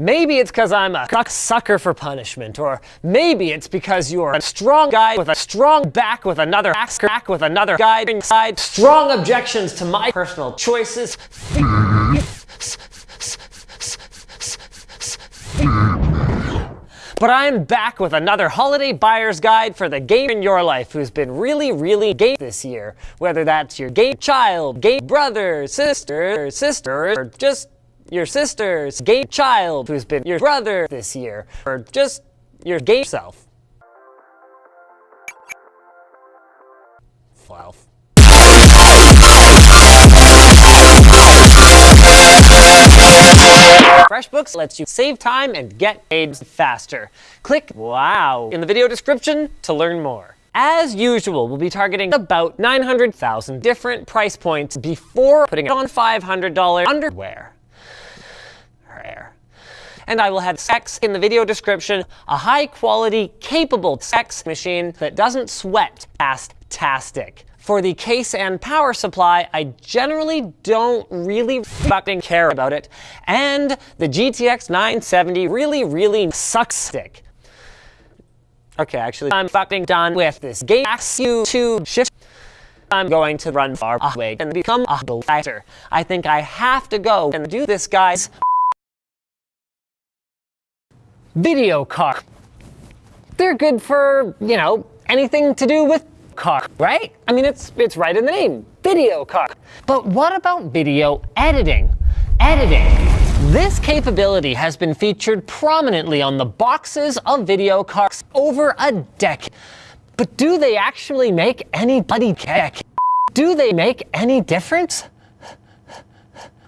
Maybe it's because I'm a sucker for punishment, or maybe it's because you're a strong guy with a strong back with another back with another guy inside. Strong objections to my personal choices. But I'm back with another holiday buyer's guide for the game in your life who's been really, really gay this year. Whether that's your gay child, gay brother, sister, sister, or just your sister's gay child who's been your brother this year, or just your gay self. Wow. FreshBooks lets you save time and get paid faster. Click WOW in the video description to learn more. As usual, we'll be targeting about 900,000 different price points before putting on $500 underwear. And I will have sex in the video description, a high quality, capable sex machine that doesn't sweat past tastic. For the case and power supply, I generally don't really fucking care about it. And the GTX 970 really, really sucks stick. Okay, actually, I'm fucking done with this Gas U2 shift. I'm going to run far away and become a blighter. I think I have to go and do this, guys. Video car. They're good for, you know, anything to do with car, right? I mean, it's, it's right in the name, video car. But what about video editing? Editing. This capability has been featured prominently on the boxes of video cards over a decade. But do they actually make anybody care? Do they make any difference?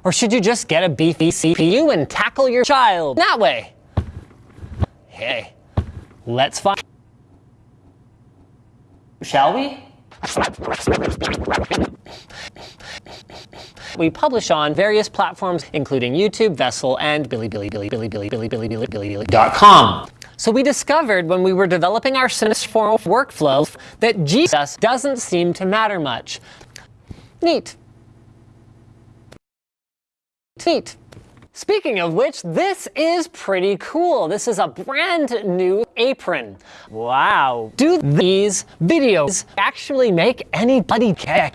Or should you just get a beefy CPU and tackle your child that way? Hey, let's find shall we? We publish on various platforms, including YouTube, Vessel, and BillyBillyBillyBillyBillyBillyBillyBilly.com. So we discovered when we were developing our Sinistform workflow that Jesus doesn't seem to matter much. Neat. Neat. Speaking of which, this is pretty cool. This is a brand new apron. Wow. Do these videos actually make anybody care?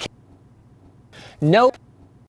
Nope.